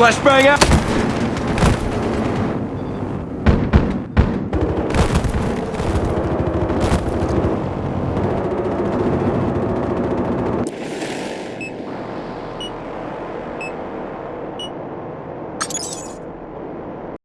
Flashbang out! you